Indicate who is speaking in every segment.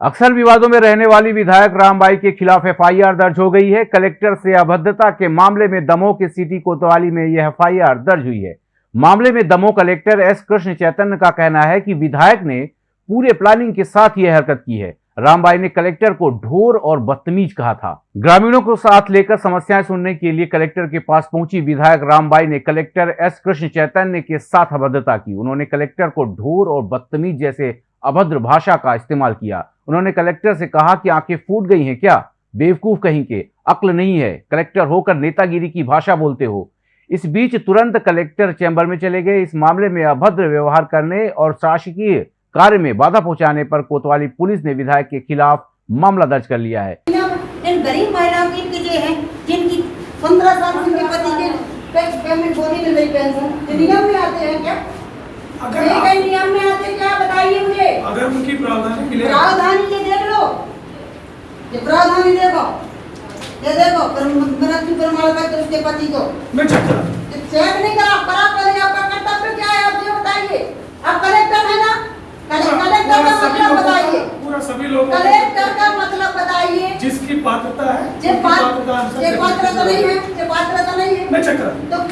Speaker 1: अक्सर विवादों में रहने वाली विधायक रामबाई के खिलाफ एफआईआर दर्ज हो गई है। कलेक्टर से अभद्रता के मामले में दमोह के सिटी कोतवाली में यह एफआईआर दर्ज हुई है। मामले में दमोह कलेक्टर एस कृष्ण चैतन्य का कहना है कि विधायक ने पूरे प्लानिंग के साथ यह हरकत की है। रामबाई ने कलेक्टर को ढोर और बदतमीज कहा था। ग्रामीणों को साथ लेकर समस्याएँ सुनने के लिए कलेक्टर के पास पहुँची विधायक रामबाई ने कलेक्टर एस कृष्ण चैतन्य के साथ अभद्रता की। उन्होंने कलेक्टर को ढोर और बदतमीज जैसे अभद्र भाषा का इस्तेमाल किया। उन्होंने कलेक्टर से कहा कि आँखें फूट गई हैं क्या? बेवकूफ़ कहीं के। अक्ल नहीं है। कलेक्टर होकर नेतागिरी की भाषा बोलते हो। इस बीच तुरंत कलेक्टर चैम्बर में चले गए। इस मामले में अभद्र व्यवहार करने और शासकीय कार्य में बाधा पहुँचाने पर कोतवाली पुलिस ने विधायक के खिलाफ मामला दर्ज कर लिया है।
Speaker 2: इन गरीब महिलाओं की जो है जिनकी पंद्रह साल उनके पति के पेमेंट नहीं पेंशन। में आते हैं क्या?
Speaker 3: अगर
Speaker 2: ये
Speaker 3: आप-
Speaker 2: कई नियम में आते हैं क्या बताइए मुझे
Speaker 3: अगर उनकी प्रावधान क्लियर
Speaker 2: प्रावधान ये देख लो। ये प्रावधान देखो। ये देखो पर- मृत्यु प्रमाण पत्र उसके पति को।
Speaker 3: मैं चेक करा।
Speaker 2: चेक नहीं करा करा पहले आपका कर्तव्य क्या है आप ये बताइए। आप कलेक्टर है ना? कलेक्टर का मतलब बताइए।
Speaker 3: पूरा सभी लोग
Speaker 2: कलेक्टर का मतलब बताइए।
Speaker 3: जिसकी पात्रता है
Speaker 2: जे
Speaker 3: पात्रता
Speaker 2: जे पात्रता नहीं है जे पात्रता नहीं है।
Speaker 3: मैं चेक करा।
Speaker 2: तो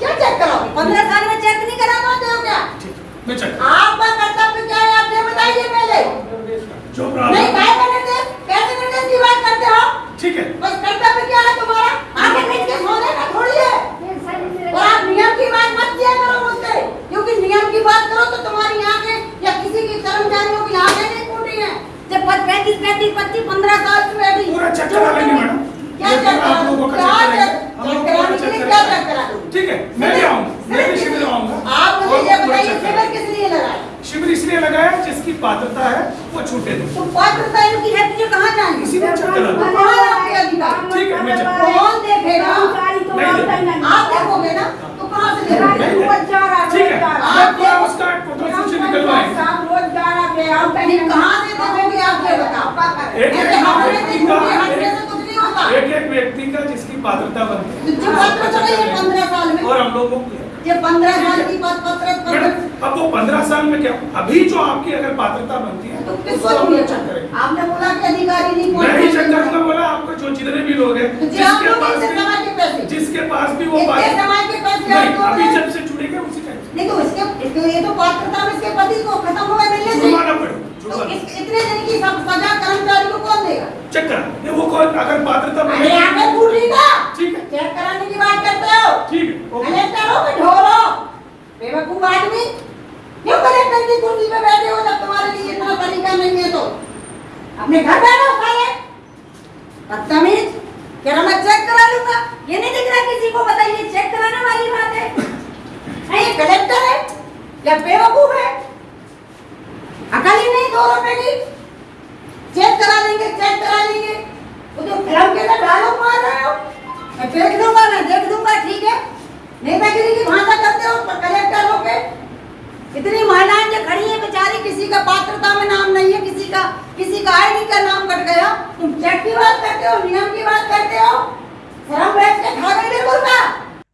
Speaker 2: क्या चेक कराओ पंद्रह साल में चेक नहीं करा पाते हो क्या?
Speaker 3: मैं चेक करा
Speaker 2: आपका कर्तव्य क्या है आप ये बताइए पहले
Speaker 3: जो
Speaker 2: नहीं
Speaker 3: प्रावधान
Speaker 2: काय का निर्देश कैसे निर्देश की बात करते हो
Speaker 3: ठीक है
Speaker 2: बस कर्तव्य क्या है तुम्हारा आगे मीट के सोने का थोड़ी है और आप नियम की बात मत किया करो मुझसे क्योंकि नियम की बात करो तो तुम्हारी आँखें या किसी की कर्मचारियों की आँखें नहीं फूटी हैं जब पैंतीस पैंतीस पच्चीस पंद्रह साल की बैठी
Speaker 3: पूरा चेक करा लेंगे मैडम
Speaker 2: क्या
Speaker 3: ये
Speaker 2: चेक
Speaker 3: पूरा आप लोगों का
Speaker 2: क्या
Speaker 3: चेक
Speaker 2: चेक
Speaker 3: करेंगे
Speaker 2: चेक कराने के लिए
Speaker 3: हम लोग पूरा चेक
Speaker 2: क्या
Speaker 3: करेंगे।
Speaker 2: चेक करा दूँ
Speaker 3: ठीक है मैं भी आऊँगा मैं भी शिविर में आऊँगा
Speaker 2: आप
Speaker 3: और
Speaker 2: मुझे ये
Speaker 3: पूरा
Speaker 2: बताइए
Speaker 3: चेक
Speaker 2: शिविर
Speaker 3: करेंगे।
Speaker 2: किस लिए लगाया
Speaker 3: शिविर इसलिए लगाया जिसकी पात्रता है वो छूटे नहीं
Speaker 2: तो पात्रता इनकी है तो ये कहाँ जाएँगे
Speaker 3: इसी में दो।
Speaker 2: कहाँ आपके अधिकार
Speaker 3: ठीक है मैं चेक
Speaker 2: कौन देखेगा
Speaker 3: नहीं
Speaker 2: आप देखोगे ना तो कहाँ से देखोगे।
Speaker 3: ठीक है। मैं पूरा उसका टोटल सूची निकलवाएँगे
Speaker 2: नहीं, कहाँ से देखोगे आप ये बताओ
Speaker 3: एक-
Speaker 2: ऐसे
Speaker 3: एक
Speaker 2: हमारे
Speaker 3: व्यक्ति का एक एक व्यक्ति का जिसकी पात्रता बनती है
Speaker 2: है
Speaker 3: और हम लोगों को
Speaker 2: ये पंद्रह साल की बात पत्र
Speaker 3: अब वो पंद्रह साल में क्या? अभी जो आपकी अगर पात्रता बनती है
Speaker 2: तो किसको नहीं आपने बोला कि अधिकारी नहीं
Speaker 3: मैं ही चेक। करूँगा बोला आपको जो जितने भी लोग हैं जिसके पास जिसके पास भी वो
Speaker 2: समाज के पैसे
Speaker 3: नहीं
Speaker 2: आप लोग
Speaker 3: अभी जब से जुड़ेंगे उसी टाइम
Speaker 2: नहीं तो इसके ये तो पात्रता में इसके पति को खत्म हो गए मिलने से तो इतने दिन की सजा कर्मचारी को कौन देगा?
Speaker 3: चेक करा। वो कौन अगर पात्रता
Speaker 2: का
Speaker 3: ठीक है।
Speaker 2: चेक कराने की बात करते हो।
Speaker 3: ठीक है।
Speaker 2: कलेक्टर हो कि ढोरो बेवकूफ़ आदमी। क्यों कलेक्टर की कुर्सी पे बैठे हो जब तुम्हारे लिए इतना तरीका नहीं है तो? अपने घर बैठो साले। बदतमीज। कह रहा मैं चेक करा लूँगा। ये नहीं दिख रहा किसी को बताइए चेक कराने वाली बात है। नहीं, ये कलेक्टर है या बेवकूफ़ है? अकल ही नहीं दो रुपए की। चेक करा लेंगे चेक करा लेंगे। वो जो फ़िल्म के अंदर डायलॉग मार रहे हो। मैं देख लूँगा मैं देख लूँगा ठीक है? नेतागिरी की भाषा करते हो कलेक्टर हो के इतनी महिलाएँ जो खड़ी हैं, बेचारी किसी का पात्रता में नाम नहीं है, किसी का किसी का आईडी का नाम कट गया। तुम चेक की बात करते हो, नियम की बात करते हो? शर्म बैठ के खा गई बिल्कुल का।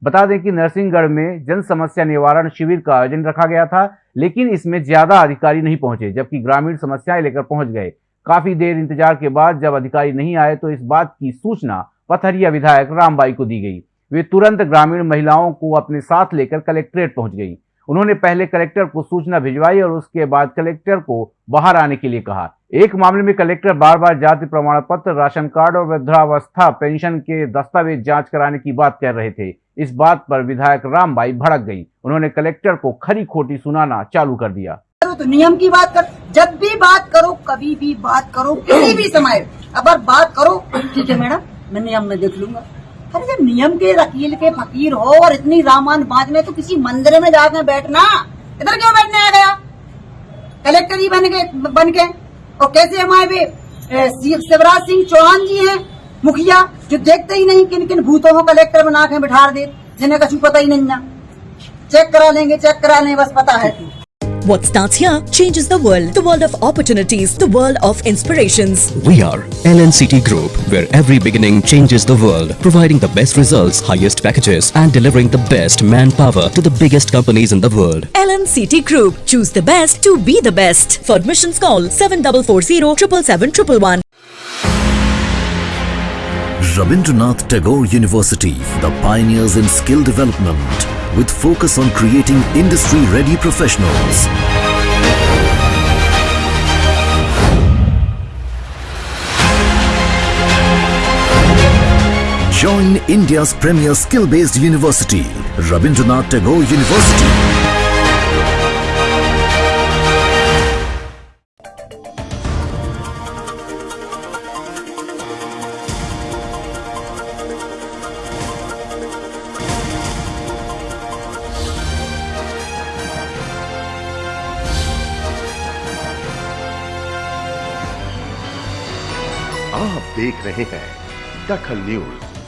Speaker 1: बता दें कि नरसिंहगढ़ में जन समस्या निवारण शिविर का आयोजन रखा गया था, लेकिन इसमें ज़्यादा अधिकारी नहीं पहुँचे, जबकि ग्रामीण समस्याएँ लेकर पहुँच गए। काफ़ी देर इंतज़ार के बाद जब अधिकारी नहीं आए तो इस बात की सूचना पथरिया विधायक रामबाई को दी गई। वे तुरंत ग्रामीण महिलाओं को अपने साथ लेकर कलेक्ट्रेट पहुँच गई। उन्होंने पहले कलेक्टर को सूचना भिजवाई और उसके बाद कलेक्टर को बाहर आने के लिए कहा। एक मामले में कलेक्टर बार बार जाति प्रमाण पत्र राशन कार्ड और वृद्धावस्था, पेंशन के दस्तावेज़ जाँच कराने की बात कर रहे थे। इस बात पर विधायक रामबाई भड़क गई। उन्होंने कलेक्टर को खरी खोटी सुनाना चालू कर दिया।
Speaker 2: तो नियम की बात कर। जब भी बात करो, कभी भी बात करो, किसी भी समय। अगर बात करो, ठीक है मैडम, मैं नियम में देख लूँगा। अरे जब नियम के वकील के फकीर हो और इतनी रामान बात में तो किसी मंदिर में जाकर बैठना, इधर क्यों बैठने आ गया? कलेक्टर ही बन के बन के। और कैसे हमारे शिवराज सिंह चौहान जी हैं, मुखिया, जो देखते ही नहीं किन किन भूतों को कलेक्टर बना के बिठा दे, जिन्हें कछु पता ही नहीं ना। चेक करा लेंगे, चेक करा लेंगे, बस पता है।
Speaker 4: What starts here changes the world. The world of opportunities, the world of inspirations.
Speaker 5: We are LNCT Group, where every beginning changes the world, providing the best results, highest packages, and delivering the best manpower to the biggest companies in the world.
Speaker 4: LNCT Group. Choose the best to be the best. For admissions, call 7440 777
Speaker 6: Rabindranath Tagore University, the pioneers in skill development, with focus on creating industry-ready professionals. Join India's premier skill-based university, Rabindranath Tagore University.
Speaker 7: आप देख रहे हैं दखल news.